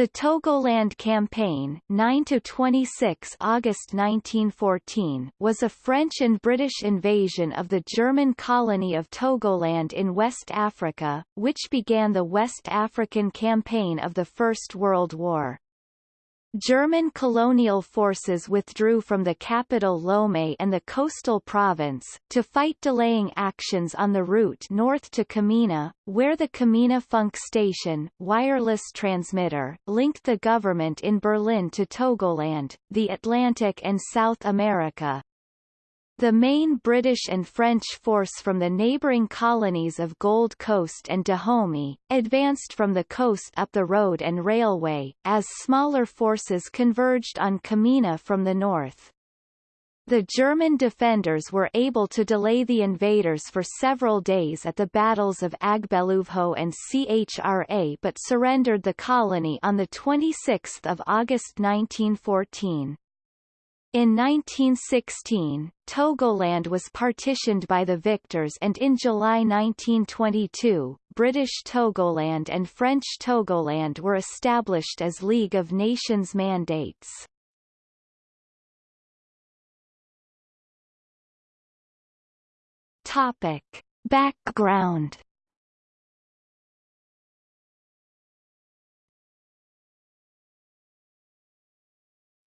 The Togoland Campaign 9–26 August 1914 was a French and British invasion of the German colony of Togoland in West Africa, which began the West African Campaign of the First World War. German colonial forces withdrew from the capital Lomé and the coastal province, to fight delaying actions on the route north to Kamina, where the Kamina Funk station wireless transmitter linked the government in Berlin to Togoland, the Atlantic and South America. The main British and French force from the neighbouring colonies of Gold Coast and Dahomey, advanced from the coast up the road and railway, as smaller forces converged on Kamina from the north. The German defenders were able to delay the invaders for several days at the battles of Agbeluvho and Chra but surrendered the colony on 26 August 1914. In 1916, Togoland was partitioned by the victors and in July 1922, British Togoland and French Togoland were established as League of Nations mandates. Topic. Background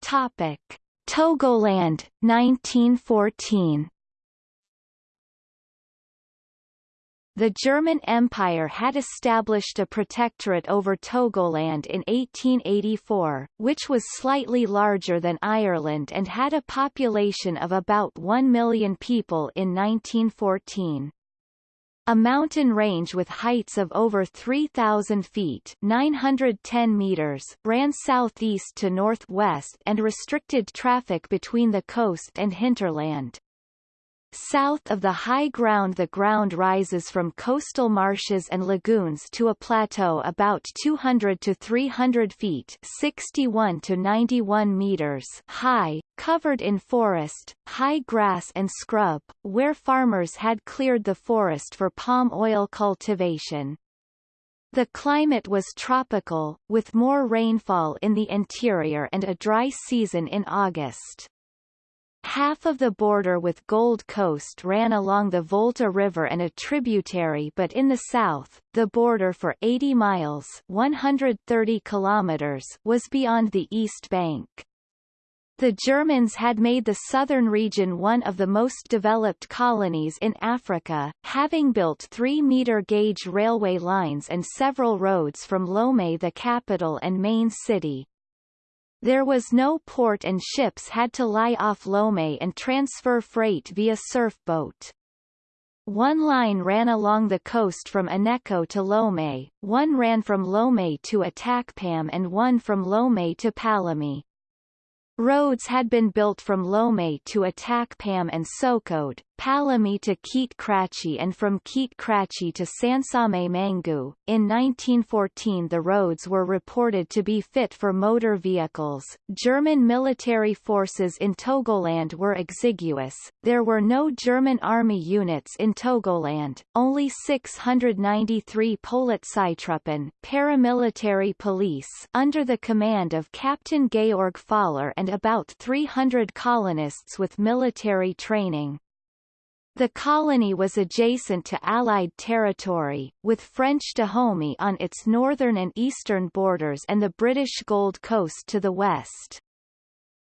Topic Togoland, 1914 The German Empire had established a protectorate over Togoland in 1884, which was slightly larger than Ireland and had a population of about 1 million people in 1914. A mountain range with heights of over 3,000 feet 910 meters ran southeast to northwest and restricted traffic between the coast and hinterland. South of the high ground the ground rises from coastal marshes and lagoons to a plateau about 200 to 300 feet 61 to 91 meters high, covered in forest, high grass and scrub, where farmers had cleared the forest for palm oil cultivation. The climate was tropical, with more rainfall in the interior and a dry season in August. Half of the border with Gold Coast ran along the Volta River and a tributary but in the south, the border for 80 miles 130 kilometers was beyond the east bank. The Germans had made the southern region one of the most developed colonies in Africa, having built 3-meter gauge railway lines and several roads from Lomé the capital and main city, there was no port and ships had to lie off Lomé and transfer freight via surfboat. One line ran along the coast from Aneko to Lomé, one ran from Lomé to Atakpam and one from Lomé to Palami. Roads had been built from Lomé to Atakpam and Sokode, Palami to Keet Krachi and from Keet Krachi to Sansane Mangu. In 1914 the roads were reported to be fit for motor vehicles. German military forces in Togoland were exiguous. There were no German army units in Togoland, only 693 Polizeitruppen paramilitary police under the command of Captain Georg Faller and about 300 colonists with military training. The colony was adjacent to Allied territory, with French Dahomey on its northern and eastern borders and the British Gold Coast to the west.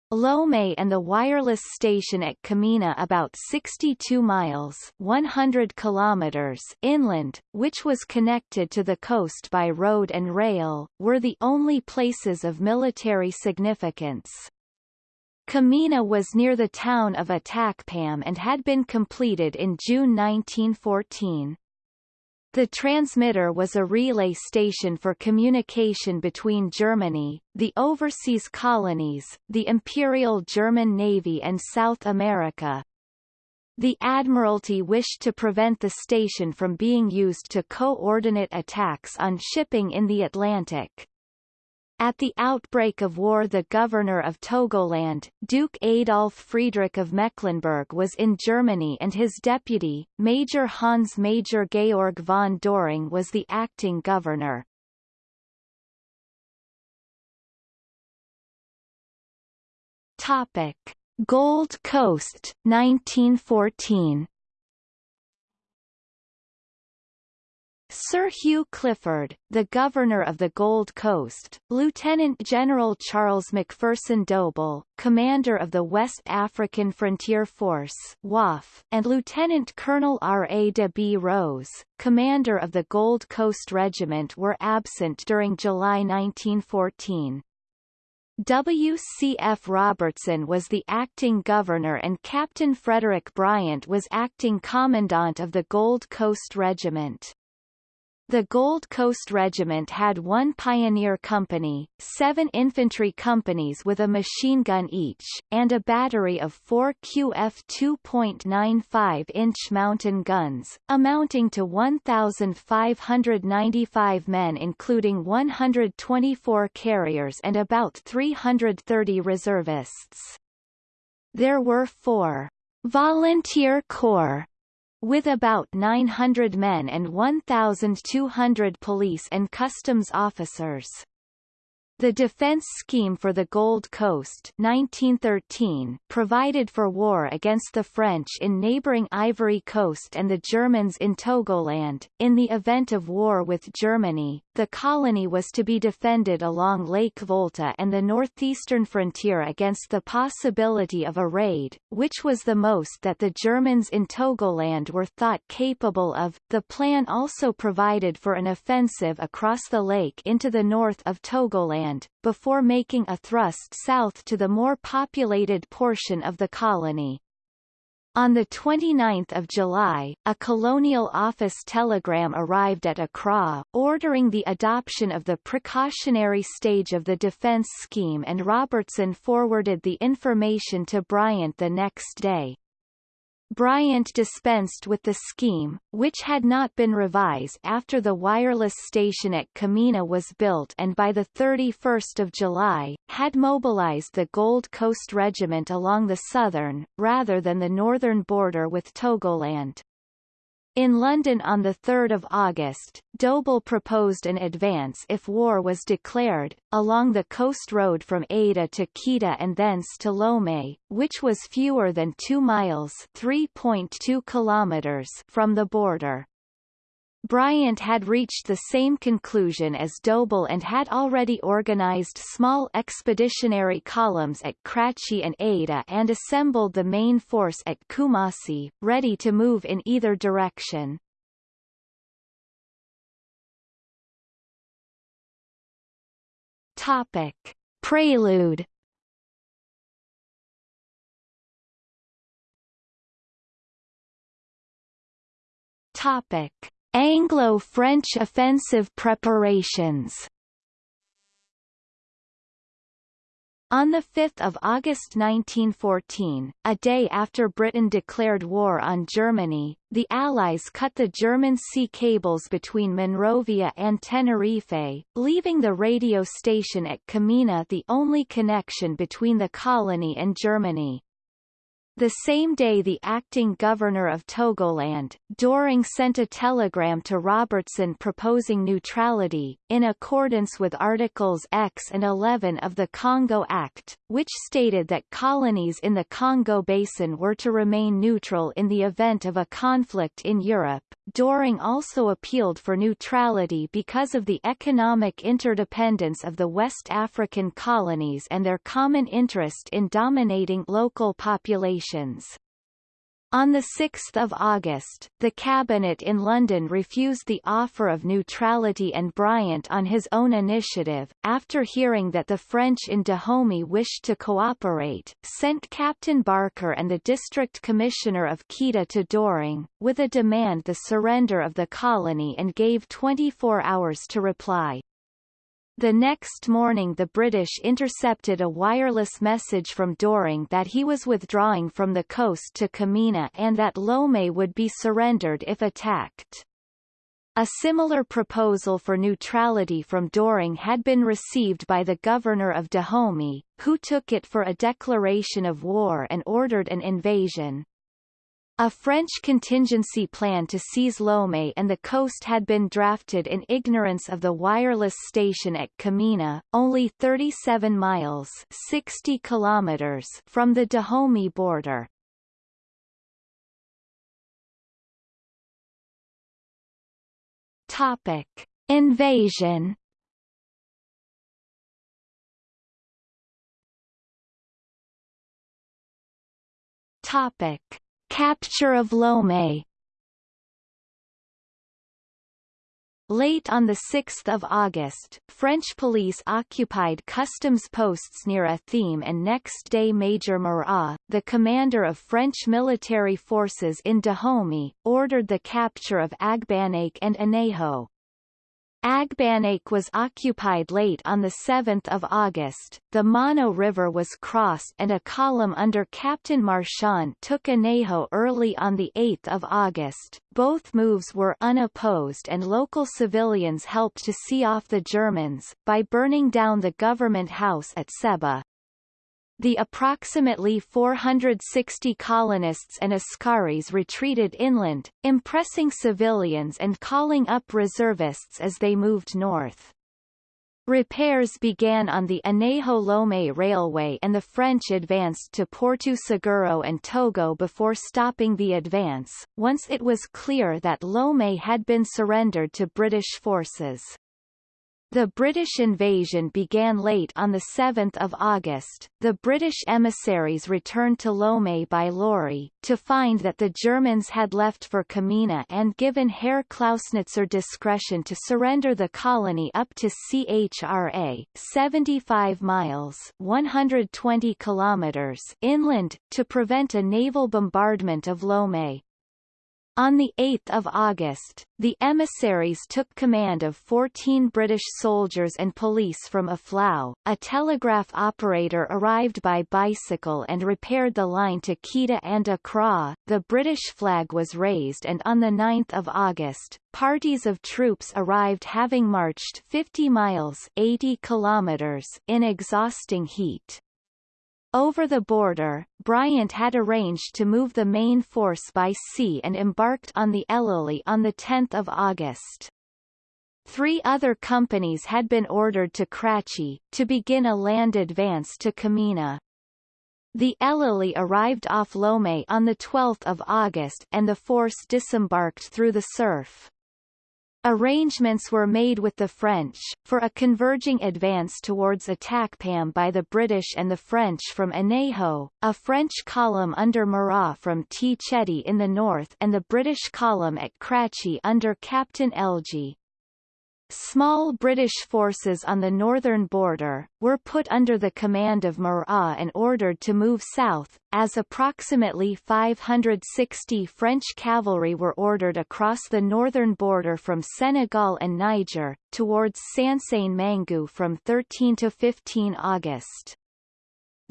Lomé and the wireless station at Kamina about 62 miles 100 kilometers inland, which was connected to the coast by road and rail, were the only places of military significance. Kamina was near the town of Atakpam and had been completed in June 1914. The transmitter was a relay station for communication between Germany, the overseas colonies, the Imperial German Navy and South America. The Admiralty wished to prevent the station from being used to coordinate attacks on shipping in the Atlantic. At the outbreak of war the governor of Togoland, Duke Adolf Friedrich of Mecklenburg was in Germany and his deputy, Major Hans Major Georg von Doring was the acting governor. Topic. Gold Coast, 1914 Sir Hugh Clifford, the Governor of the Gold Coast, Lieutenant General Charles Macpherson Dobell, Commander of the West African Frontier Force WAF, and Lieutenant Colonel R. A. de B. Rose, Commander of the Gold Coast Regiment were absent during July 1914. W.C.F. Robertson was the acting governor and Captain Frederick Bryant was acting commandant of the Gold Coast Regiment. The Gold Coast Regiment had one pioneer company, seven infantry companies with a machine gun each, and a battery of four QF 2.95-inch mountain guns, amounting to 1,595 men including 124 carriers and about 330 reservists. There were four volunteer corps with about 900 men and 1,200 police and customs officers. The Defense Scheme for the Gold Coast 1913 provided for war against the French in neighboring Ivory Coast and the Germans in Togoland. In the event of war with Germany, the colony was to be defended along Lake Volta and the northeastern frontier against the possibility of a raid, which was the most that the Germans in Togoland were thought capable of. The plan also provided for an offensive across the lake into the north of Togoland before making a thrust south to the more populated portion of the colony. On 29 July, a Colonial Office telegram arrived at Accra, ordering the adoption of the precautionary stage of the defence scheme and Robertson forwarded the information to Bryant the next day. Bryant dispensed with the scheme, which had not been revised after the wireless station at Kamina was built and by 31 July, had mobilized the Gold Coast Regiment along the southern, rather than the northern border with Togoland. In London on 3 August, Dobell proposed an advance if war was declared, along the coast road from Ada to Keta and thence to Lomé, which was fewer than 2 miles 3.2 kilometers from the border. Bryant had reached the same conclusion as Dobell and had already organized small expeditionary columns at Kratchi and Ada and assembled the main force at Kumasi, ready to move in either direction. Topic. Prelude Topic Anglo-French offensive preparations On 5 August 1914, a day after Britain declared war on Germany, the Allies cut the German sea cables between Monrovia and Tenerife, leaving the radio station at Kamina the only connection between the colony and Germany. The same day the acting governor of Togoland, Doring sent a telegram to Robertson proposing neutrality, in accordance with Articles X and 11 of the Congo Act, which stated that colonies in the Congo Basin were to remain neutral in the event of a conflict in Europe. Doring also appealed for neutrality because of the economic interdependence of the West African colonies and their common interest in dominating local populations. On 6 August, the Cabinet in London refused the offer of neutrality and Bryant on his own initiative, after hearing that the French in Dahomey wished to cooperate, sent Captain Barker and the District Commissioner of Keta to Doring, with a demand the surrender of the colony and gave 24 hours to reply. The next morning the British intercepted a wireless message from Doring that he was withdrawing from the coast to Kamina and that Lomé would be surrendered if attacked. A similar proposal for neutrality from Doring had been received by the governor of Dahomey, who took it for a declaration of war and ordered an invasion. A French contingency plan to seize Lomé and the coast had been drafted in ignorance of the wireless station at Kamina, only 37 miles 60 kilometers from the Dahomey border. Topic. Invasion Topic. Capture of Lomé Late on 6 August, French police occupied customs posts near Atheme and next day Major Marat, the commander of French military forces in Dahomey, ordered the capture of Agbanake and Anejo. Agbanake was occupied late on 7 August, the Mono River was crossed and a column under Captain Marchand took Anejo early on 8 August. Both moves were unopposed and local civilians helped to see off the Germans, by burning down the government house at Seba. The approximately 460 colonists and Askaris retreated inland, impressing civilians and calling up reservists as they moved north. Repairs began on the Anejo-Lomé railway and the French advanced to Porto Seguro and Togo before stopping the advance, once it was clear that Lomé had been surrendered to British forces. The British invasion began late on 7 August. The British emissaries returned to Lomé by lorry, to find that the Germans had left for Kamina and given Herr Klausnitzer discretion to surrender the colony up to CHRA 75 miles 120 kilometers inland, to prevent a naval bombardment of Lomé. On 8 August, the emissaries took command of 14 British soldiers and police from Aflao. A telegraph operator arrived by bicycle and repaired the line to Keta and Accra. The British flag was raised and on 9 August, parties of troops arrived having marched 50 miles 80 kilometers in exhausting heat. Over the border, Bryant had arranged to move the main force by sea and embarked on the Elili on 10 August. Three other companies had been ordered to Kratchi, to begin a land advance to Kamina. The Elili arrived off Lomé on 12 August and the force disembarked through the surf. Arrangements were made with the French, for a converging advance towards Atakpam by the British and the French from Anejo, a French column under Murat from Tchetti in the north and the British column at Kratchi under Captain Elgee. Small British forces on the northern border, were put under the command of Murat and ordered to move south, as approximately 560 French cavalry were ordered across the northern border from Senegal and Niger, towards Sansane Mangu from 13 to 15 August.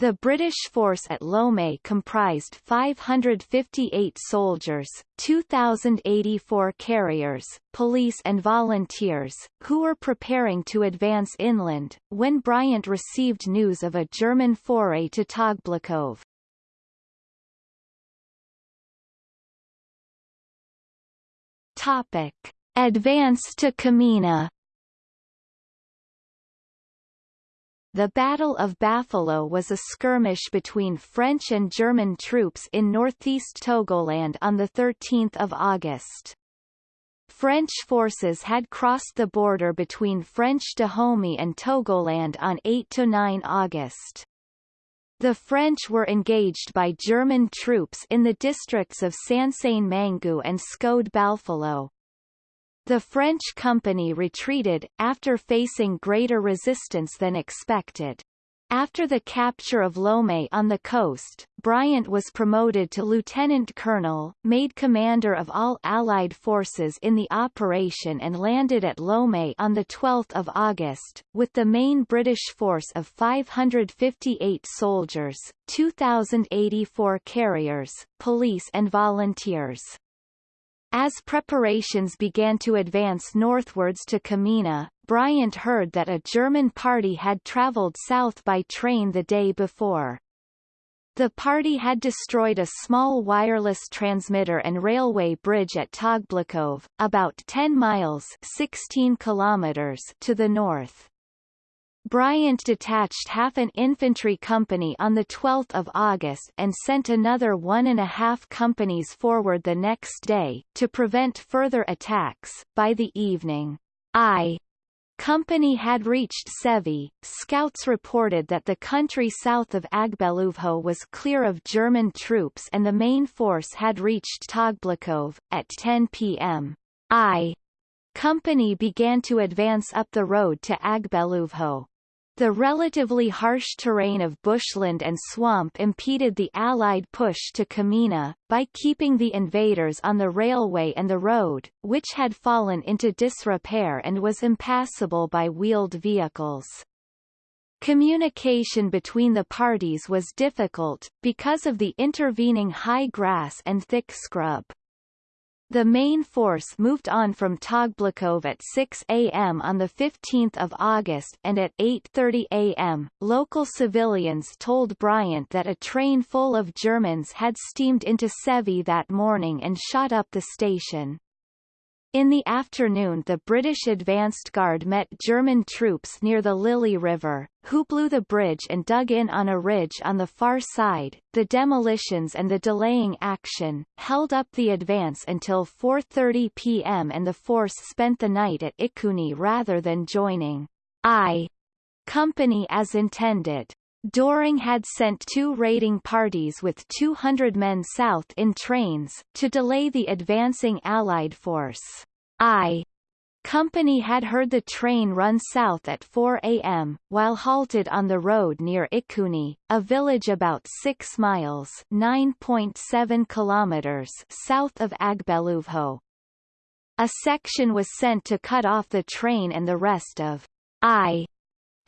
The British force at Lomé comprised 558 soldiers, 2,084 carriers, police and volunteers, who were preparing to advance inland, when Bryant received news of a German foray to Togblikov. Topic. Advance to Kamina The Battle of Bafilo was a skirmish between French and German troops in northeast Togoland on 13 August. French forces had crossed the border between French Dahomey and Togoland on 8–9 August. The French were engaged by German troops in the districts of Sansane Mangu and Sokode Bafilo. The French company retreated, after facing greater resistance than expected. After the capture of Lomé on the coast, Bryant was promoted to lieutenant colonel, made commander of all Allied forces in the operation and landed at Lomé on 12 August, with the main British force of 558 soldiers, 2,084 carriers, police and volunteers. As preparations began to advance northwards to Kamina, Bryant heard that a German party had travelled south by train the day before. The party had destroyed a small wireless transmitter and railway bridge at Togblikov, about 10 miles 16 kilometers to the north. Bryant detached half an infantry company on 12 August and sent another one and a half companies forward the next day, to prevent further attacks. By the evening, I company had reached Sevi. scouts reported that the country south of Agbeluvho was clear of German troops and the main force had reached Togblikov. At 10 p.m. I company began to advance up the road to Agbeluvho. The relatively harsh terrain of bushland and swamp impeded the Allied push to Kamina, by keeping the invaders on the railway and the road, which had fallen into disrepair and was impassable by wheeled vehicles. Communication between the parties was difficult, because of the intervening high grass and thick scrub. The main force moved on from Togblikov at 6 a.m. on 15 August and at 8.30 a.m., local civilians told Bryant that a train full of Germans had steamed into Sevy that morning and shot up the station. In the afternoon the British advanced guard met German troops near the Lily River, who blew the bridge and dug in on a ridge on the far side. The demolitions and the delaying action, held up the advance until 4.30 p.m. and the force spent the night at Ikuni rather than joining I company as intended. Doering had sent two raiding parties with 200 men south in trains, to delay the advancing Allied force. I Company had heard the train run south at 4 a.m., while halted on the road near Ikuni, a village about 6 miles 9.7 kilometers south of Agbeluvho. A section was sent to cut off the train and the rest of I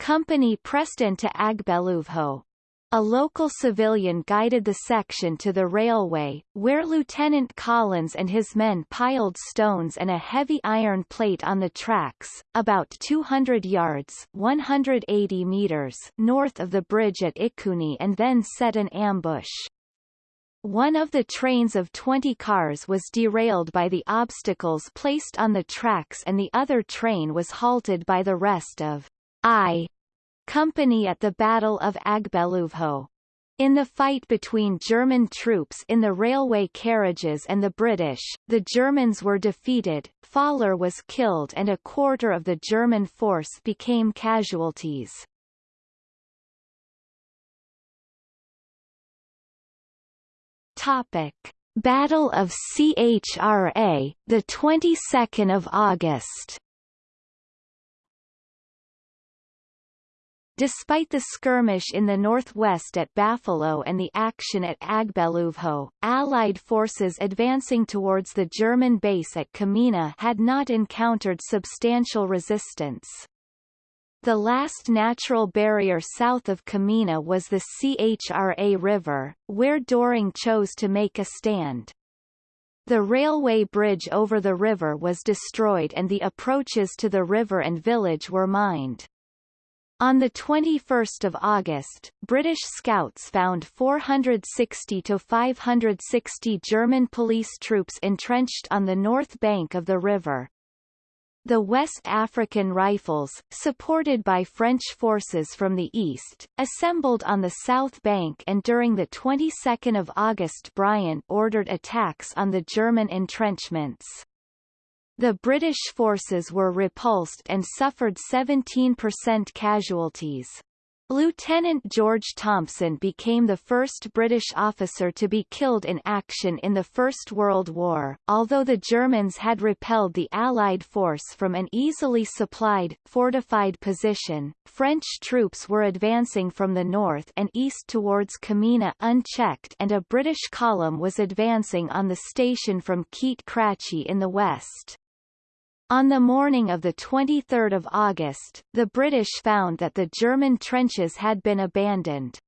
company pressed into Agbeluvho. A local civilian guided the section to the railway, where Lieutenant Collins and his men piled stones and a heavy iron plate on the tracks, about 200 yards 180 meters north of the bridge at Ikuni and then set an ambush. One of the trains of 20 cars was derailed by the obstacles placed on the tracks and the other train was halted by the rest of I company at the Battle of Agbeluvho. In the fight between German troops in the railway carriages and the British, the Germans were defeated, Faller was killed and a quarter of the German force became casualties. Topic: Battle of CHRA, the 22nd of August. Despite the skirmish in the northwest at Bafilo and the action at Agbeluvho, Allied forces advancing towards the German base at Kamina had not encountered substantial resistance. The last natural barrier south of Kamina was the Chra River, where Doring chose to make a stand. The railway bridge over the river was destroyed and the approaches to the river and village were mined. On 21 August, British scouts found 460 to 560 German police troops entrenched on the north bank of the river. The West African Rifles, supported by French forces from the east, assembled on the south bank and during the 22nd of August Bryant ordered attacks on the German entrenchments. The British forces were repulsed and suffered 17% casualties. Lieutenant George Thomson became the first British officer to be killed in action in the First World War. Although the Germans had repelled the Allied force from an easily supplied, fortified position, French troops were advancing from the north and east towards Kamina unchecked and a British column was advancing on the station from Keet Krachi in the west. On the morning of 23 August, the British found that the German trenches had been abandoned.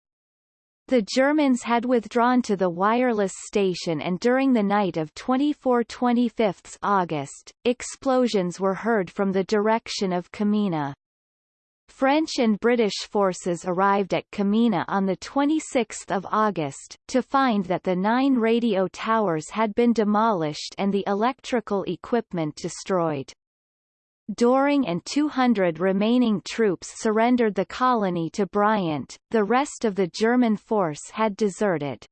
The Germans had withdrawn to the wireless station and during the night of 24–25 August, explosions were heard from the direction of Kamina. French and British forces arrived at Kamina on 26 August, to find that the nine radio towers had been demolished and the electrical equipment destroyed. Doring and 200 remaining troops surrendered the colony to Bryant, the rest of the German force had deserted.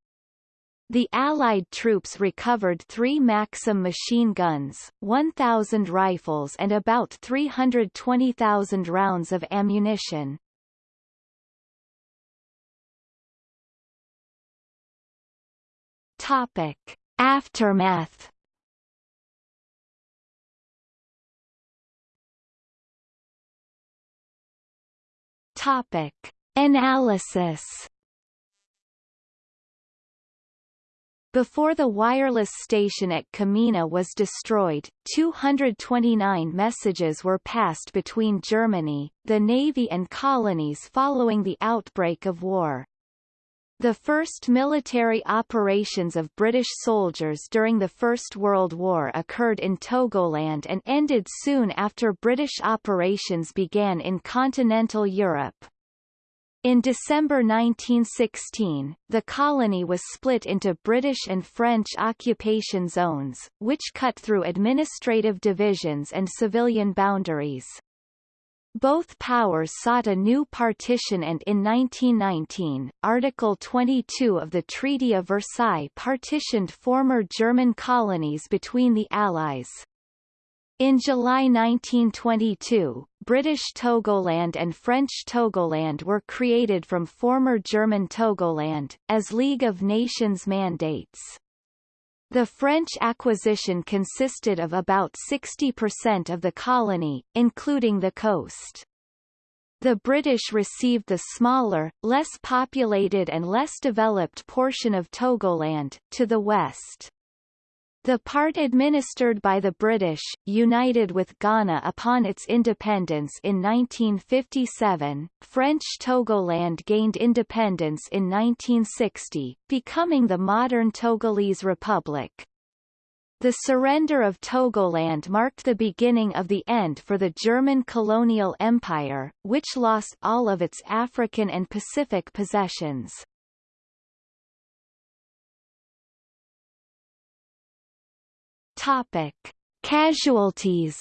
The Allied troops recovered three Maxim machine guns, 1,000 rifles and about 320,000 rounds of ammunition. Topic. Aftermath Topic. Analysis Before the wireless station at Kamina was destroyed, 229 messages were passed between Germany, the Navy and colonies following the outbreak of war. The first military operations of British soldiers during the First World War occurred in Togoland and ended soon after British operations began in continental Europe. In December 1916, the colony was split into British and French occupation zones, which cut through administrative divisions and civilian boundaries. Both powers sought a new partition and in 1919, Article 22 of the Treaty of Versailles partitioned former German colonies between the Allies. In July 1922, British Togoland and French Togoland were created from former German Togoland, as League of Nations mandates. The French acquisition consisted of about 60% of the colony, including the coast. The British received the smaller, less populated and less developed portion of Togoland, to the west. The part administered by the British, united with Ghana upon its independence in 1957, French Togoland gained independence in 1960, becoming the modern Togolese Republic. The surrender of Togoland marked the beginning of the end for the German colonial empire, which lost all of its African and Pacific possessions. Topic: Casualties.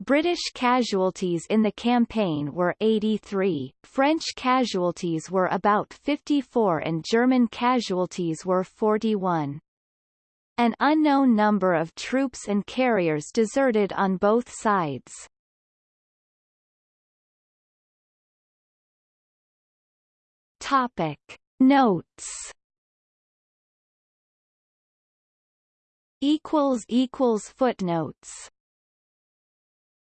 British casualties in the campaign were 83, French casualties were about 54 and German casualties were 41. An unknown number of troops and carriers deserted on both sides. Topic. Notes equals equals footnotes